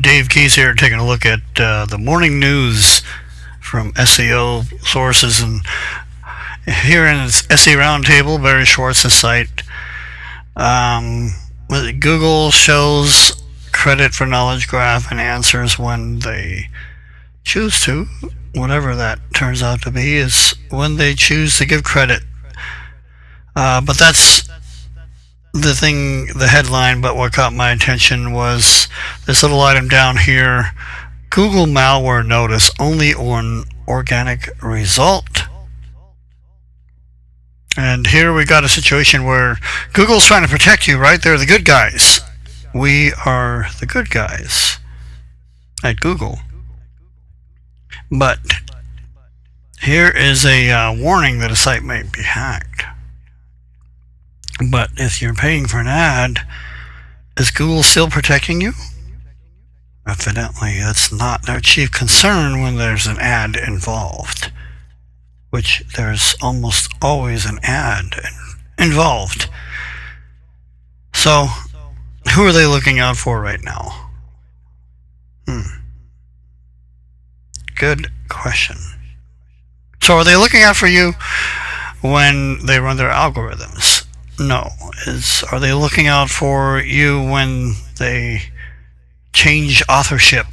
Dave Keys here, taking a look at uh, the morning news from SEO sources. And here in this SE Roundtable, Barry Schwartz's site, um, Google shows credit for knowledge graph and answers when they choose to. Whatever that turns out to be is when they choose to give credit. Uh, but that's the thing, the headline, but what caught my attention was this little item down here Google malware notice only on organic result. And here we got a situation where Google's trying to protect you, right? They're the good guys. We are the good guys at Google. But here is a uh, warning that a site may be hacked. But if you're paying for an ad, is Google still protecting you? Evidently, that's not their chief concern when there's an ad involved, which there's almost always an ad involved. So, who are they looking out for right now? Hmm. Good question. So, are they looking out for you when they run their algorithms? No. Is are they looking out for you when they change authorship?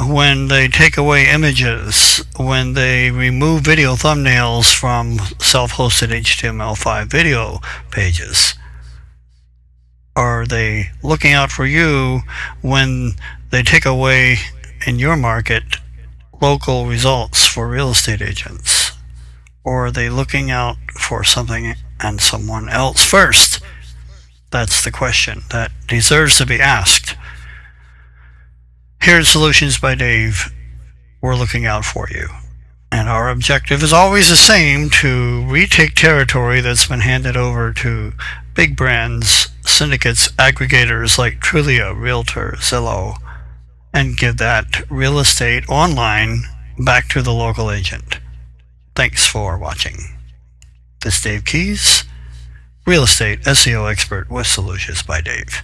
When they take away images, when they remove video thumbnails from self-hosted HTML5 video pages? Are they looking out for you when they take away in your market local results for real estate agents? Or are they looking out for something and someone else first? That's the question that deserves to be asked. Here at Solutions by Dave, we're looking out for you. And our objective is always the same to retake territory that's been handed over to big brands, syndicates, aggregators like Trulia, Realtor, Zillow, and give that real estate online back to the local agent. Thanks for watching. This is Dave Keys, real estate SEO expert with Solutions by Dave.